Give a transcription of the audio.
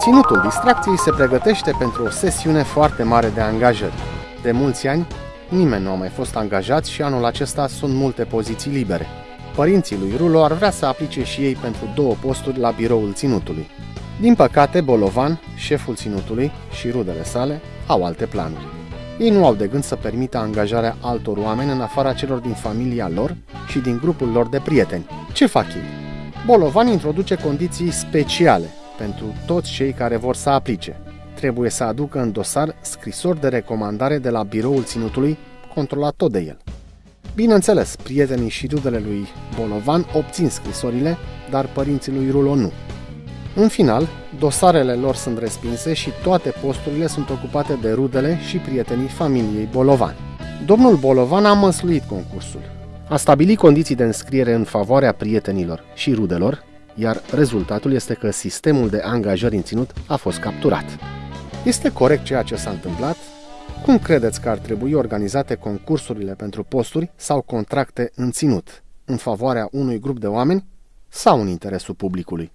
Ținutul distracției se pregătește pentru o sesiune foarte mare de angajări. De mulți ani, nimeni nu a mai fost angajat și anul acesta sunt multe poziții libere. Părinții lui Rulo ar vrea să aplice și ei pentru două posturi la biroul ținutului. Din păcate, Bolovan, șeful ținutului și rudele sale au alte planuri. Ei nu au de gând să permită angajarea altor oameni în afara celor din familia lor și din grupul lor de prieteni. Ce fac ei? Bolovan introduce condiții speciale pentru toți cei care vor să aplice. Trebuie să aducă în dosar scrisori de recomandare de la biroul ținutului, controlat tot de el. Bineînțeles, prietenii și rudele lui Bolovan obțin scrisorile, dar părinții lui Rulo nu. În final, dosarele lor sunt respinse și toate posturile sunt ocupate de rudele și prietenii familiei Bolovan. Domnul Bolovan a măsluit concursul. A stabilit condiții de înscriere în favoarea prietenilor și rudelor, iar rezultatul este că sistemul de angajări în ținut a fost capturat. Este corect ceea ce s-a întâmplat? Cum credeți că ar trebui organizate concursurile pentru posturi sau contracte în ținut, în favoarea unui grup de oameni sau în interesul publicului?